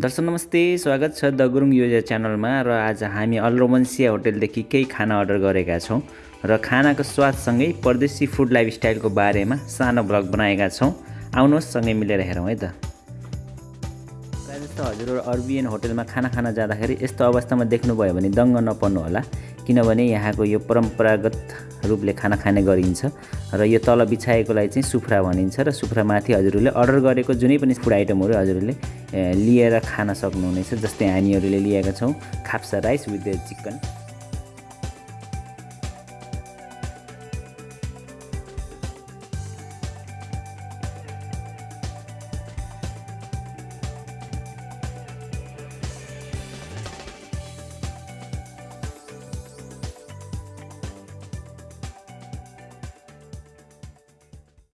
दर्शक नमस्ते स्वागत छ द गुरुङ योजा च्यानलमा र आज हामी अलरोमन्सिया होटेलदेखि केही खाना अर्डर गरेका छौँ र खानाको स्वादसँगै परदेशी फुड लाइफस्टाइलको बारेमा सानो ब्लग बनाएका छौँ। आउनुहोस् सँगै मिलेर हेरौँ है त। प्रायः जस्तो हजुरहरू अर्बिएन होटेलमा खाना खान जाँदाखेरि यस्तो अवस्थामा देख्नुभयो भने दङ्ग नपर्नु होला किनभने यहाँको यो परम्परागत रूपले खाना खाने गरिन्छ र यो तल बिछाएकोलाई चाहिँ सुफ्रा भनिन्छ र सुफ्रामाथि हजुरहरूले अर्डर गरेको जुनै पनि फुड आइटमहरू हजुरहरूले लिएर खान सक्नुहुनेछ जस्तै हामीहरूले लिएका छौँ खाप्सा राइस विथ चिकन।